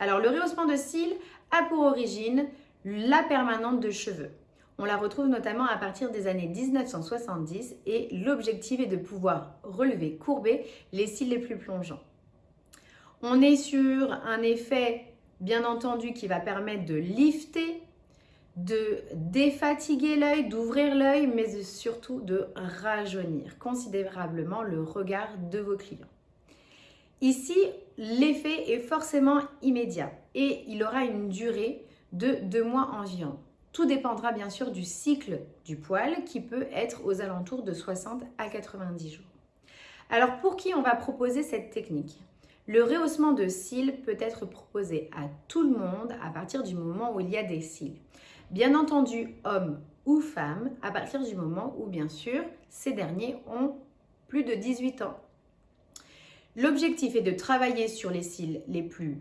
Alors, le rehaussement de cils a pour origine la permanente de cheveux. On la retrouve notamment à partir des années 1970 et l'objectif est de pouvoir relever, courber les cils les plus plongeants. On est sur un effet, bien entendu, qui va permettre de lifter, de défatiguer l'œil, d'ouvrir l'œil, mais surtout de rajeunir considérablement le regard de vos clients. Ici, l'effet est forcément immédiat et il aura une durée de deux mois environ. Tout dépendra bien sûr du cycle du poil qui peut être aux alentours de 60 à 90 jours. Alors pour qui on va proposer cette technique? Le rehaussement de cils peut être proposé à tout le monde à partir du moment où il y a des cils. Bien entendu, hommes ou femmes, à partir du moment où bien sûr ces derniers ont plus de 18 ans. L'objectif est de travailler sur les cils les plus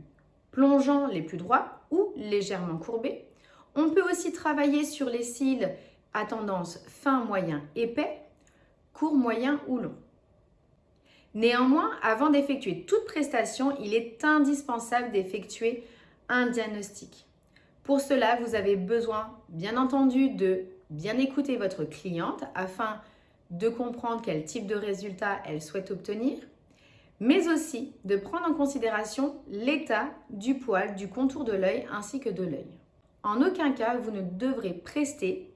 plongeants, les plus droits ou légèrement courbés on peut aussi travailler sur les cils à tendance fin, moyen, épais, court, moyen ou long. Néanmoins, avant d'effectuer toute prestation, il est indispensable d'effectuer un diagnostic. Pour cela, vous avez besoin, bien entendu, de bien écouter votre cliente afin de comprendre quel type de résultat elle souhaite obtenir, mais aussi de prendre en considération l'état du poil, du contour de l'œil ainsi que de l'œil. En aucun cas, vous ne devrez prester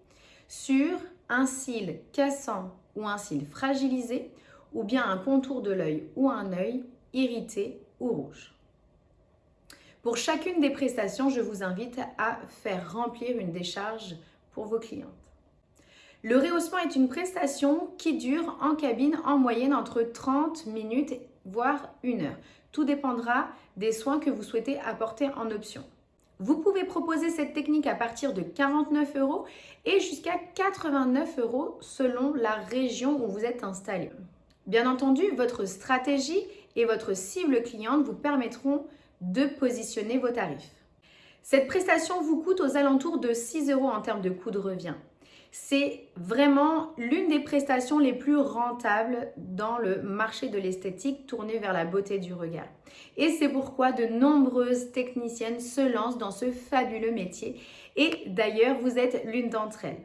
sur un cil cassant ou un cil fragilisé ou bien un contour de l'œil ou un œil irrité ou rouge. Pour chacune des prestations, je vous invite à faire remplir une décharge pour vos clientes. Le rehaussement est une prestation qui dure en cabine en moyenne entre 30 minutes voire une heure. Tout dépendra des soins que vous souhaitez apporter en option. Vous pouvez proposer cette technique à partir de 49 euros et jusqu'à 89 euros selon la région où vous êtes installé. Bien entendu, votre stratégie et votre cible cliente vous permettront de positionner vos tarifs. Cette prestation vous coûte aux alentours de 6 euros en termes de coût de revient. C'est vraiment l'une des prestations les plus rentables dans le marché de l'esthétique tourné vers la beauté du regard. Et c'est pourquoi de nombreuses techniciennes se lancent dans ce fabuleux métier. Et d'ailleurs, vous êtes l'une d'entre elles.